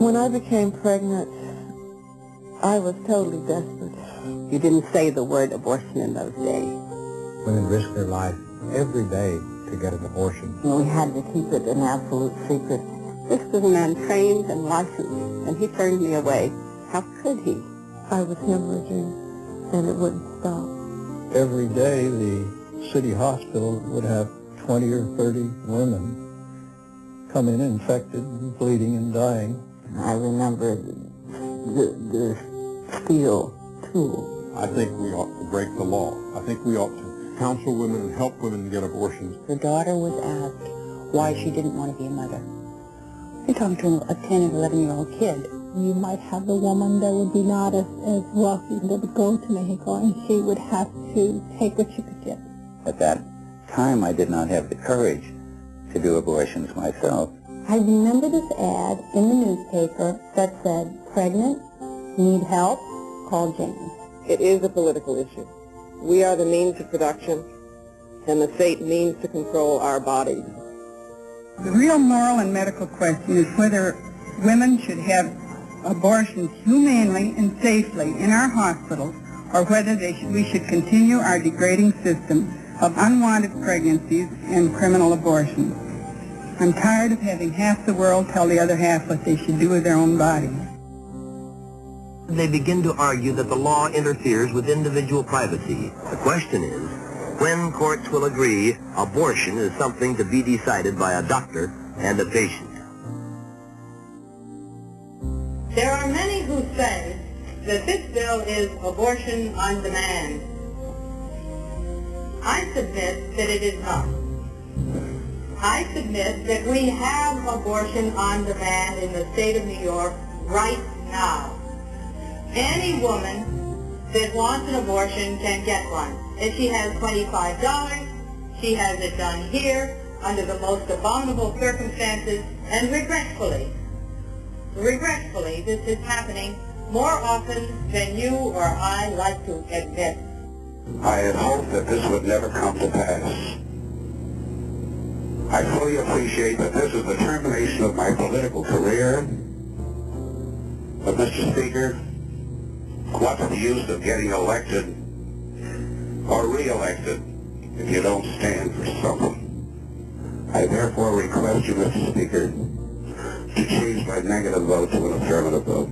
When I became pregnant, I was totally desperate. You didn't say the word abortion in those days. Women risk their life every day to get an abortion. We had to keep it an absolute secret. This was a man trained and licensed, and he turned me away. How could he? I was hemorrhaging, and it wouldn't stop. Every day, the city hospital would have 20 or 30 women come in infected, bleeding, and dying. I remember the, the steel tool. I think we ought to break the law. I think we ought to counsel women and help women get abortions. Her daughter was asked why she didn't want to be a mother. You're talking to a 10 and 11 year old kid. You might have a woman that would be not as, as wealthy that would go to Mexico, and she would have to take what she could get. At that time, I did not have the courage to do abortions myself. I remember this ad in the newspaper that said, pregnant, need help, call Jane. It is a political issue. We are the means of production, and the state means to control our bodies. The real moral and medical question is whether women should have abortions humanely and safely in our hospitals or whether should, we should continue our degrading system of unwanted pregnancies and criminal abortions. I'm tired of having half the world tell the other half what they should do with their own bodies. They begin to argue that the law interferes with individual privacy. The question is, when courts will agree abortion is something to be decided by a doctor and a patient. There are many who say that this bill is abortion on demand. I submit that it is not. I submit that we have abortion on demand in the state of New York right now. Any woman that wants an abortion can get one. If she has $25, she has it done here under the most abominable circumstances and regretfully. Regretfully, this is happening more often than you or I like to admit. I had hoped that this would never come to pass. I fully appreciate that this is the termination of my political career. But, Mr. Speaker, what's the use of getting elected or re-elected if you don't stand for something? I therefore request you, Mr. Speaker, to change my negative vote to an affirmative vote.